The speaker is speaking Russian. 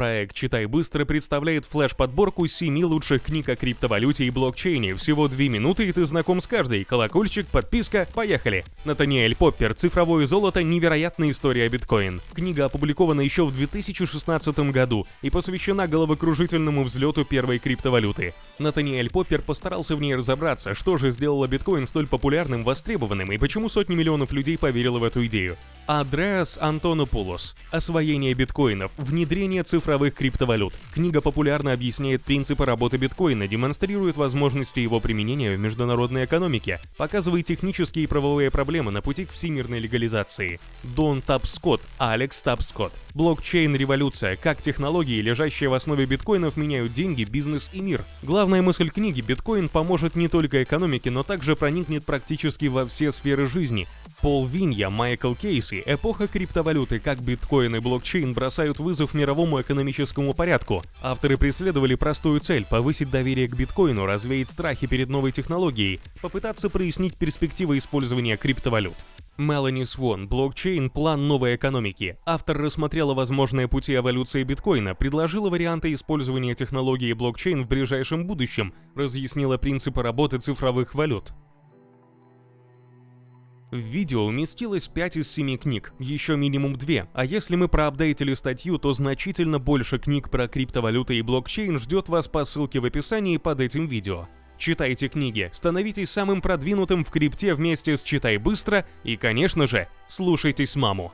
Проект «Читай быстро» представляет флеш-подборку 7 лучших книг о криптовалюте и блокчейне. Всего 2 минуты, и ты знаком с каждой. Колокольчик, подписка, поехали. Натаниэль Поппер «Цифровое золото. Невероятная история биткоин». Книга опубликована еще в 2016 году и посвящена головокружительному взлету первой криптовалюты. Натаниэль Поппер постарался в ней разобраться, что же сделало биткоин столь популярным, востребованным и почему сотни миллионов людей поверило в эту идею. Андреас Антонопулос. Освоение биткоинов. Внедрение цифровых криптовалют. Книга популярно объясняет принципы работы биткоина, демонстрирует возможности его применения в международной экономике, показывает технические и правовые проблемы на пути к всемирной легализации. Дон Тапскотт. Алекс Тапскотт. Блокчейн-революция. Как технологии, лежащие в основе биткоинов, меняют деньги, бизнес и мир. Главная мысль книги – биткоин поможет не только экономике, но также проникнет практически во все сферы жизни. Пол Винья, Майкл Кейси, эпоха криптовалюты, как биткоин и блокчейн бросают вызов мировому экономическому порядку. Авторы преследовали простую цель – повысить доверие к биткоину, развеять страхи перед новой технологией, попытаться прояснить перспективы использования криптовалют. Мелани Свон, блокчейн, план новой экономики. Автор рассмотрела возможные пути эволюции биткоина, предложила варианты использования технологии блокчейн в ближайшем будущем, разъяснила принципы работы цифровых валют. В видео уместилось 5 из 7 книг, еще минимум 2, а если мы проапдейтили статью, то значительно больше книг про криптовалюты и блокчейн ждет вас по ссылке в описании под этим видео. Читайте книги, становитесь самым продвинутым в крипте вместе с «Читай быстро» и, конечно же, слушайтесь маму.